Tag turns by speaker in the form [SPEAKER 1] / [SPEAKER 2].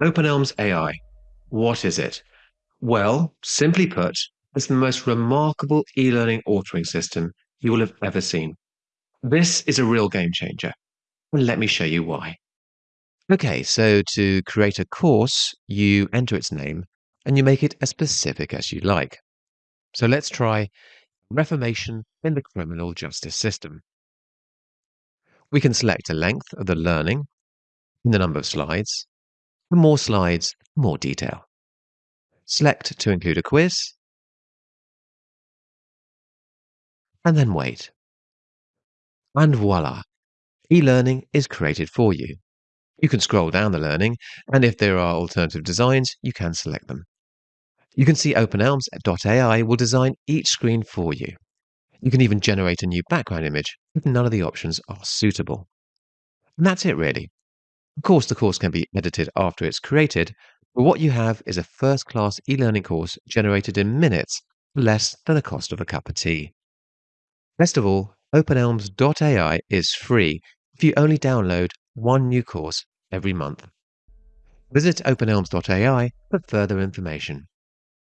[SPEAKER 1] OpenElms AI. What is it? Well, simply put, it's the most remarkable e learning authoring system you will have ever seen. This is a real game changer. Let me show you why.
[SPEAKER 2] Okay, so to create a course, you enter its name and you make it as specific as you like. So let's try Reformation in the Criminal Justice System. We can select a length of the learning and the number of slides. For more slides, more detail. Select to include a quiz, and then wait. And voila, e-learning is created for you. You can scroll down the learning, and if there are alternative designs, you can select them. You can see OpenElms.ai will design each screen for you. You can even generate a new background image if none of the options are suitable. And that's it really. Of course, the course can be edited after it's created, but what you have is a first-class e-learning course generated in minutes, less than the cost of a cup of tea. Best of all, OpenElms.ai is free if you only download one new course every month. Visit openelms.ai for further information.